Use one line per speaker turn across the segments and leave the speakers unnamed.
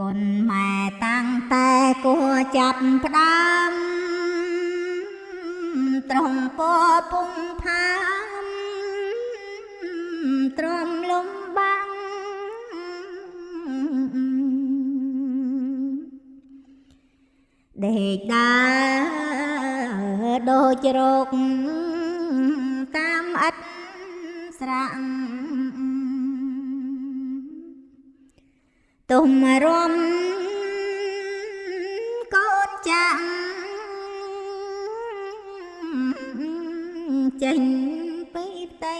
កូនម៉ែតាំងតែគួចាប់ផ្ដើមត្រង់ពពុំផាមទ្រាំលំបាំងដេកដើរដូចរោគតាមអិតស្រាំ ទុំរំកូនចាំងចេញពីផ្ទៃ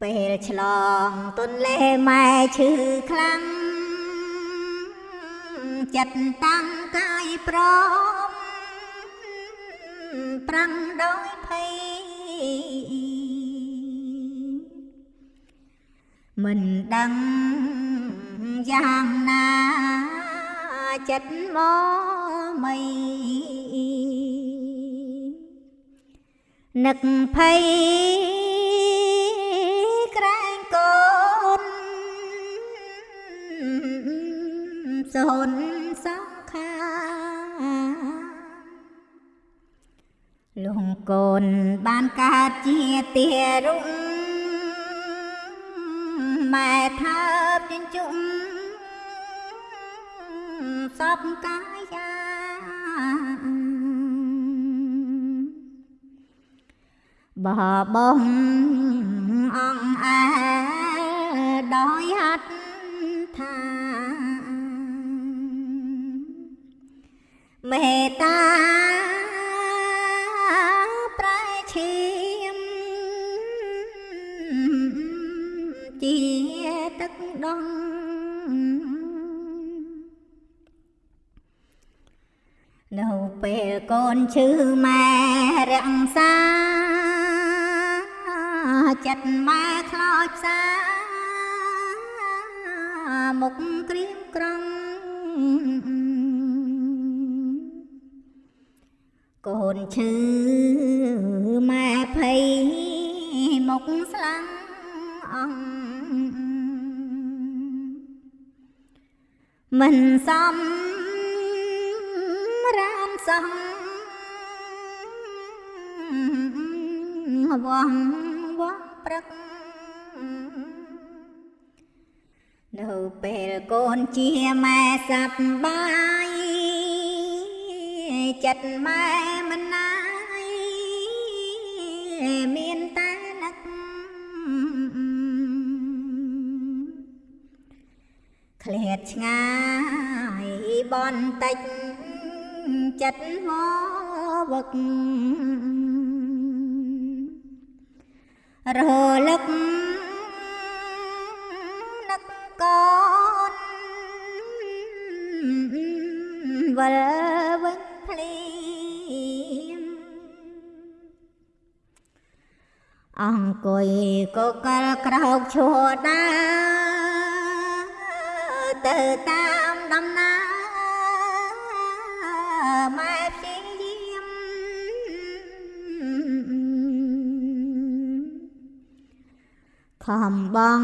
ពេលឆ្លងទុនលេម៉ែឈឺខ្លាំងចិត្តតាំងកាយព្រមប្រាំងដោយភ័យ មិនដឹងយ៉ាងណាចិត្តមកមិននឹកភ័យក្រែងកូនសូនសង្ខាលងកូនបានកើតជាទារុង ម៉ែថើបជញ្ជុំសពកាយាបបំអងអែដោយហັດថាមេត្តា ដងនៅពេលកូនឈឺម៉ែរក្សាចិត្តម៉ែខ្លោចផ្សាមុខក្រៀមក្រំកូនឈឺម៉ែភ័យមុខស្លាំងអង មិនសមរាមសំវងវងព្រឹកនៅពេលកូនជាម៉ែសប្បាយចិត្តម៉ែមិនណាយមានតែ ឃ្លាតឆ្ងាយបន្តិចចិត្តមកវឹករលឹកនឹកកូនវិលវិញភ្លៀងអង្គុយកកលក្រោកឈួរដើរ ទៅតាមដំណើរម៉ែព្យាយាមខំបង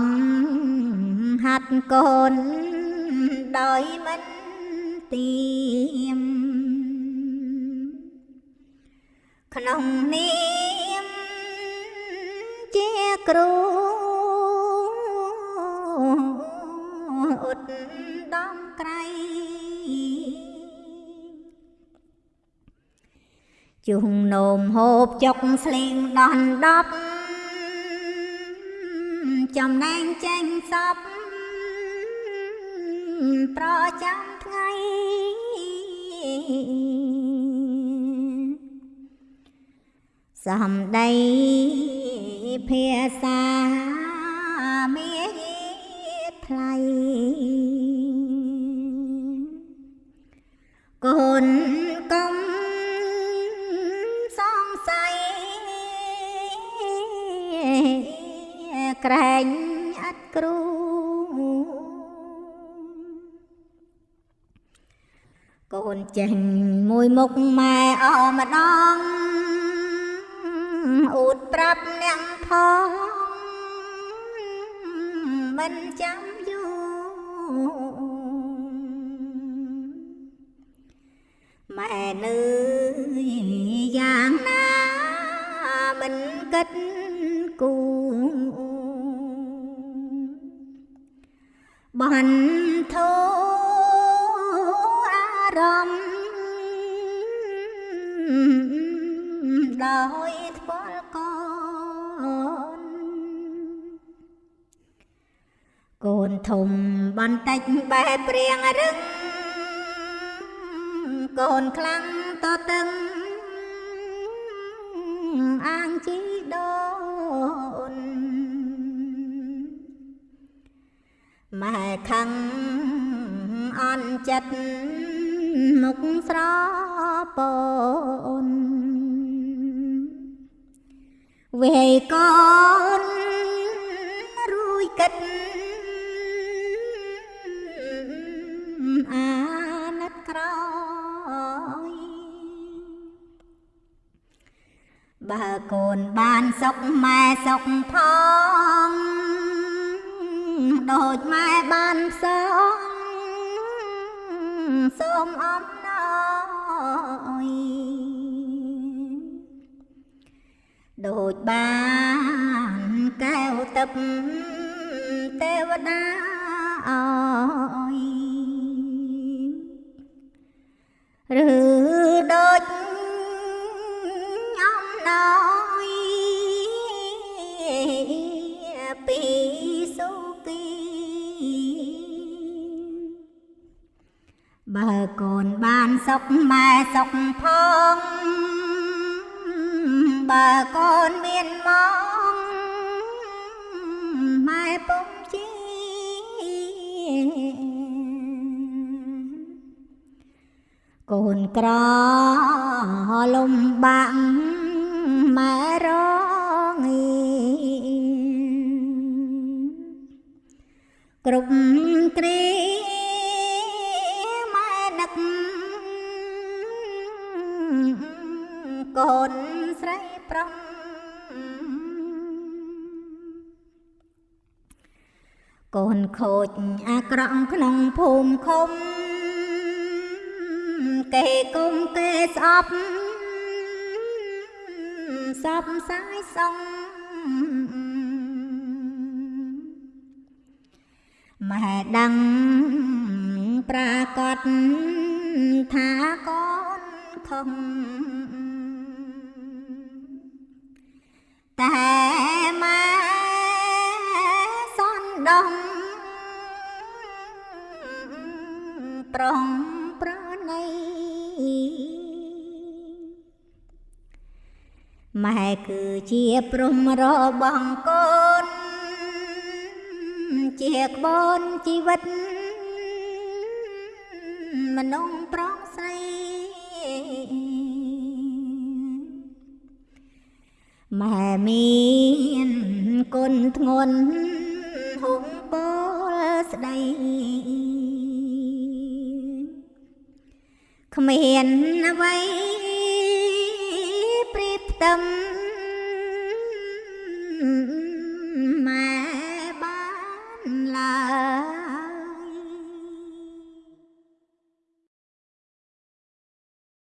ហាត់កូនដោយមិនទៀមក្នុងនាមជាគ្រូ ដំក្រៃជុំនោមហូបចុកស្លៀងដនដប់ចំណែងចេញសពប្រចាំថ្ងៃសំដីភាសាមាយាថ្លៃ ក្រែងអត់គ្រូកូនចេញមួយមុខម៉ែអម្ដងអួតប្រាប់អ្នកផងមិនចាំយូរម៉ែនៅយ៉ាងណាមិនគិតគូ បន្ធោអារម្មណ៍ដោយថ្ពាល់កូនកូនធំបន្តិចបែបព្រៀងរឹងកូនខ្លាំងតតឹងអាងជីដូ ម៉ែខឹងអន់ចិត្តមុខស្រពនវេកូនរួយកិតអាណិតក្រោយបើកូនបានសុខម៉ែសុខផង ដូចម៉ែបានផ្សងសូមអំណោយដូចបានកែវទឹកទេវតាអើយឬដូចអំណោយពី សុខម៉ែសុខផងបើកូនមានមកម៉ែពុំជីកូនក្រលំបាក់ម៉ែរងីគ្រប់គ្រា កូនខូចអាក្រក់ក្នុងភូមិឃុំ គេគុំគេស្អប់សពសាយសងម៉ែដឹង ប្រាកដថាកូនខំតែ ប្រងប្រណីម៉ែគឺជាព្រំរបស់កូន ជាក្បូនជីវិតមនុស្សប្រុសស្រីម៉ែមានគុណធ្ងន់ហុំបលស្ដី គ្មានអ្វីប្រៀបផ្ទឹម